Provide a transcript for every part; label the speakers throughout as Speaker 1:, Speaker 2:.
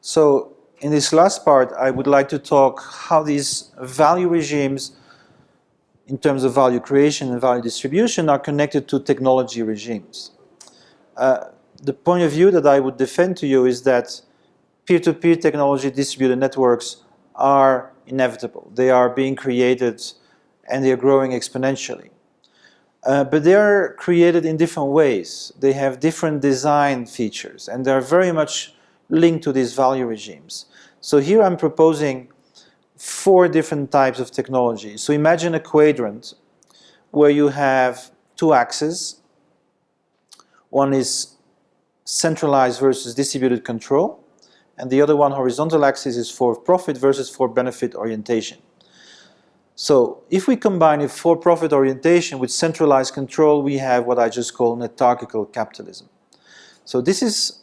Speaker 1: So in this last part, I would like to talk how these value regimes in terms of value creation and value distribution are connected to technology regimes. Uh, the point of view that I would defend to you is that peer-to-peer -peer technology distributed networks are inevitable. They are being created and they are growing exponentially. Uh, but they are created in different ways. They have different design features and they're very much linked to these value regimes. So here I'm proposing four different types of technology. So imagine a quadrant where you have two axes. One is centralized versus distributed control and the other one horizontal axis is for profit versus for benefit orientation. So if we combine a for-profit orientation with centralized control, we have what I just call netarchical capitalism. So this is,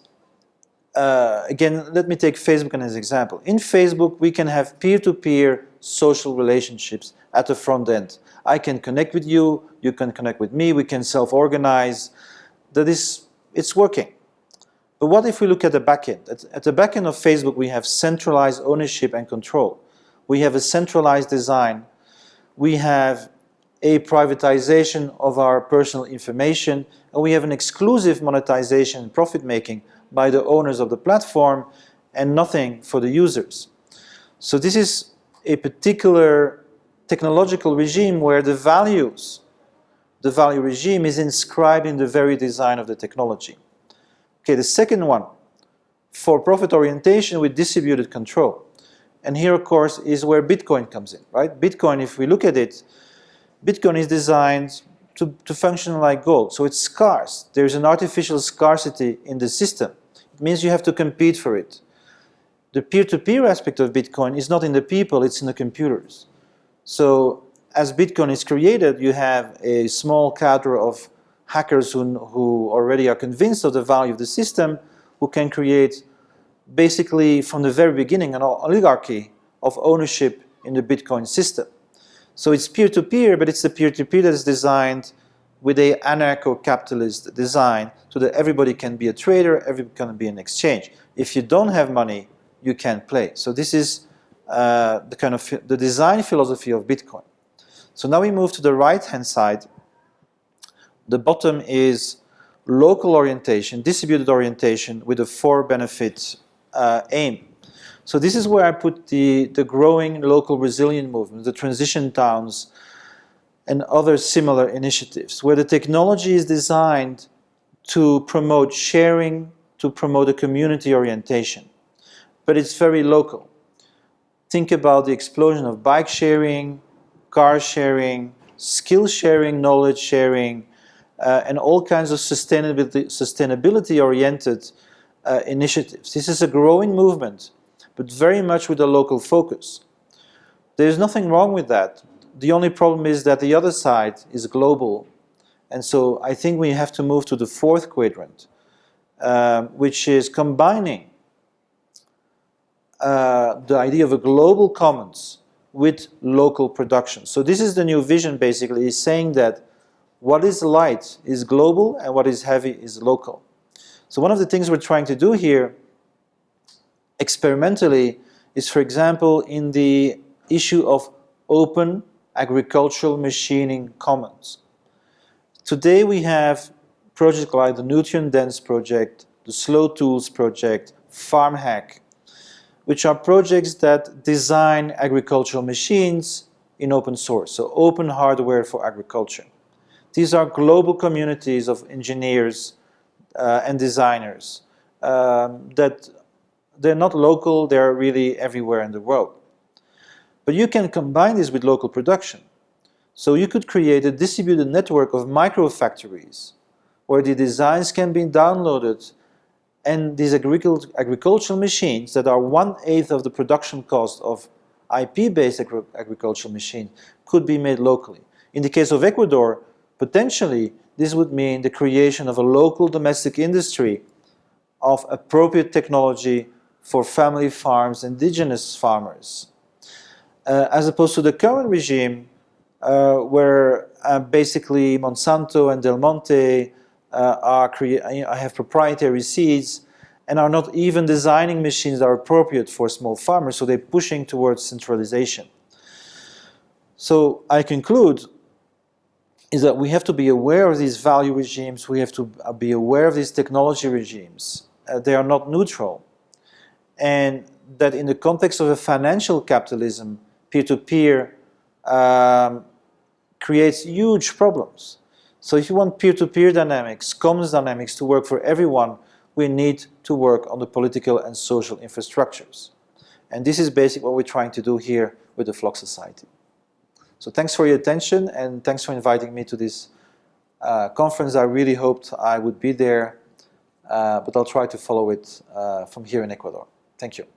Speaker 1: uh, again, let me take Facebook as an example. In Facebook, we can have peer-to-peer -peer social relationships at the front end. I can connect with you, you can connect with me, we can self-organize. That is, it's working. But what if we look at the back end? At, at the back end of Facebook, we have centralized ownership and control. We have a centralized design we have a privatization of our personal information, and we have an exclusive monetization and profit making by the owners of the platform and nothing for the users. So this is a particular technological regime where the values, the value regime is inscribed in the very design of the technology. Okay, the second one, for profit orientation with distributed control. And here, of course, is where Bitcoin comes in, right? Bitcoin, if we look at it, Bitcoin is designed to, to function like gold. So it's scarce. There's an artificial scarcity in the system. It means you have to compete for it. The peer-to-peer -peer aspect of Bitcoin is not in the people, it's in the computers. So as Bitcoin is created, you have a small cadre of hackers who, who already are convinced of the value of the system, who can create basically from the very beginning an oligarchy of ownership in the Bitcoin system. So it's peer-to-peer, -peer, but it's the peer-to-peer -peer that is designed with a anarcho-capitalist design so that everybody can be a trader, everybody can be an exchange. If you don't have money, you can't play. So this is uh, the kind of the design philosophy of Bitcoin. So now we move to the right-hand side. The bottom is local orientation, distributed orientation with a for-benefit uh, aim. So this is where I put the, the growing local resilient movement, the transition towns, and other similar initiatives, where the technology is designed to promote sharing, to promote a community orientation. But it's very local. Think about the explosion of bike sharing, car sharing, skill sharing, knowledge sharing, uh, and all kinds of sustainability, sustainability uh, initiatives. This is a growing movement, but very much with a local focus. There's nothing wrong with that. The only problem is that the other side is global. And so I think we have to move to the fourth quadrant, uh, which is combining uh, the idea of a global commons with local production. So this is the new vision basically, is saying that what is light is global and what is heavy is local. So one of the things we're trying to do here experimentally is, for example, in the issue of open agricultural machining commons. Today we have projects like the Nutrient Dense project, the Slow Tools project, FarmHack, which are projects that design agricultural machines in open source, so open hardware for agriculture. These are global communities of engineers uh, and designers um, that they're not local, they're really everywhere in the world. But you can combine this with local production. So you could create a distributed network of micro factories where the designs can be downloaded and these agricultural machines that are one-eighth of the production cost of IP-based agri agricultural machines could be made locally. In the case of Ecuador, potentially this would mean the creation of a local domestic industry of appropriate technology for family farms, indigenous farmers. Uh, as opposed to the current regime uh, where uh, basically Monsanto and Del Monte uh, are have proprietary seeds and are not even designing machines that are appropriate for small farmers, so they're pushing towards centralization. So I conclude is that we have to be aware of these value regimes, we have to be aware of these technology regimes. Uh, they are not neutral. And that in the context of a financial capitalism, peer-to-peer -peer, um, creates huge problems. So if you want peer-to-peer -peer dynamics, commons dynamics to work for everyone, we need to work on the political and social infrastructures. And this is basically what we're trying to do here with the FLOK Society. So thanks for your attention and thanks for inviting me to this uh, conference. I really hoped I would be there, uh, but I'll try to follow it uh, from here in Ecuador. Thank you.